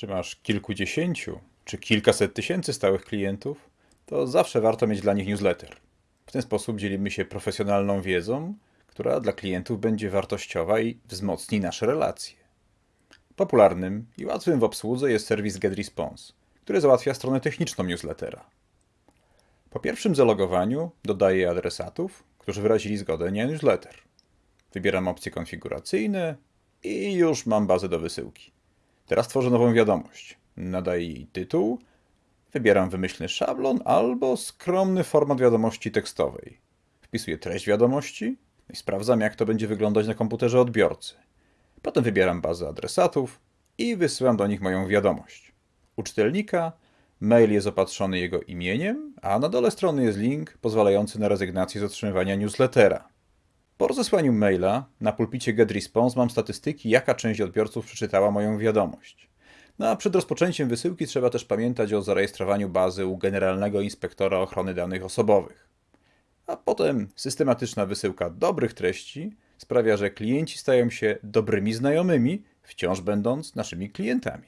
Czy masz kilkudziesięciu, czy kilkaset tysięcy stałych klientów, to zawsze warto mieć dla nich newsletter. W ten sposób dzielimy się profesjonalną wiedzą, która dla klientów będzie wartościowa i wzmocni nasze relacje. Popularnym i łatwym w obsłudze jest serwis GetResponse, który załatwia stronę techniczną newslettera. Po pierwszym zalogowaniu dodaję adresatów, którzy wyrazili zgodę na newsletter. Wybieram opcje konfiguracyjne i już mam bazę do wysyłki. Teraz tworzę nową wiadomość. Nadaję jej tytuł, wybieram wymyślny szablon albo skromny format wiadomości tekstowej. Wpisuję treść wiadomości i sprawdzam, jak to będzie wyglądać na komputerze odbiorcy. Potem wybieram bazę adresatów i wysyłam do nich moją wiadomość. U czytelnika mail jest opatrzony jego imieniem, a na dole strony jest link pozwalający na rezygnację z otrzymywania newslettera. Po rozesłaniu maila na pulpicie GetResponse mam statystyki, jaka część odbiorców przeczytała moją wiadomość. No a przed rozpoczęciem wysyłki trzeba też pamiętać o zarejestrowaniu bazy u Generalnego Inspektora Ochrony Danych Osobowych. A potem systematyczna wysyłka dobrych treści sprawia, że klienci stają się dobrymi znajomymi, wciąż będąc naszymi klientami.